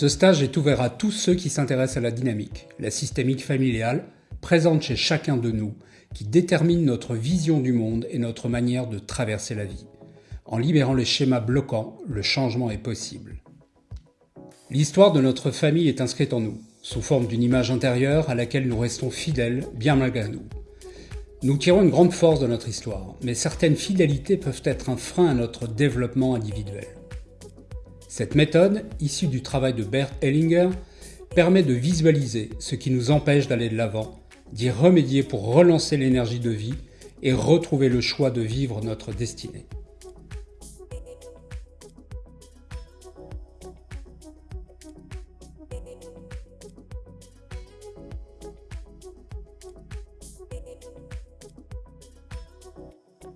Ce stage est ouvert à tous ceux qui s'intéressent à la dynamique, la systémique familiale, présente chez chacun de nous, qui détermine notre vision du monde et notre manière de traverser la vie. En libérant les schémas bloquants, le changement est possible. L'histoire de notre famille est inscrite en nous, sous forme d'une image intérieure à laquelle nous restons fidèles bien malgré nous. Nous tirons une grande force de notre histoire, mais certaines fidélités peuvent être un frein à notre développement individuel. Cette méthode, issue du travail de Bert Hellinger, permet de visualiser ce qui nous empêche d'aller de l'avant, d'y remédier pour relancer l'énergie de vie et retrouver le choix de vivre notre destinée.